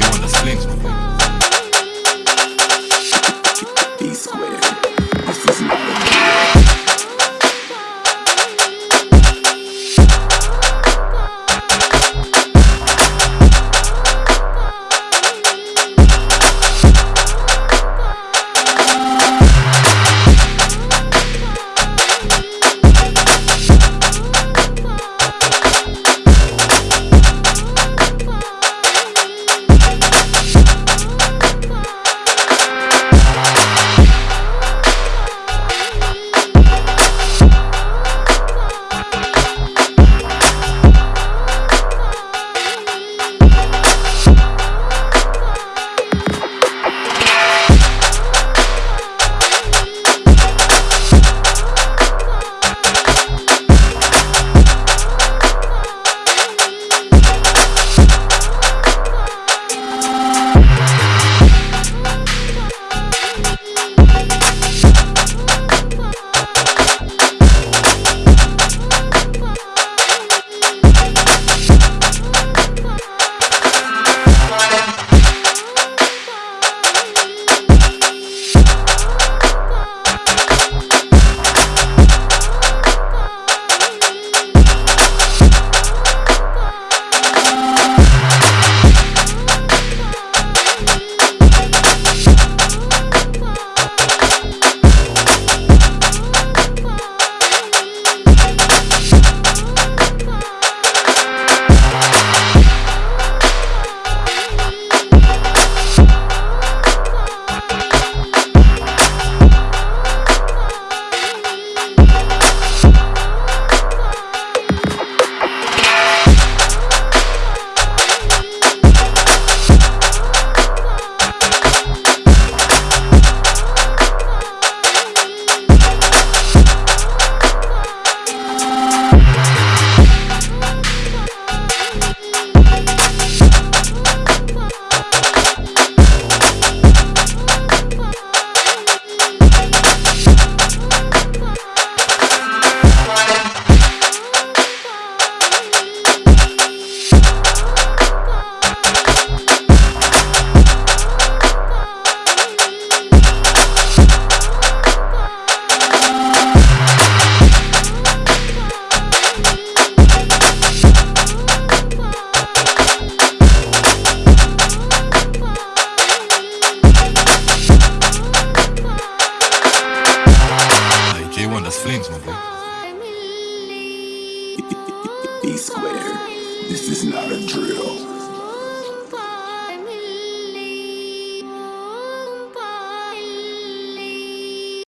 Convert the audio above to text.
they on the slings. That's flames, my boy. E squared. This is not a drill.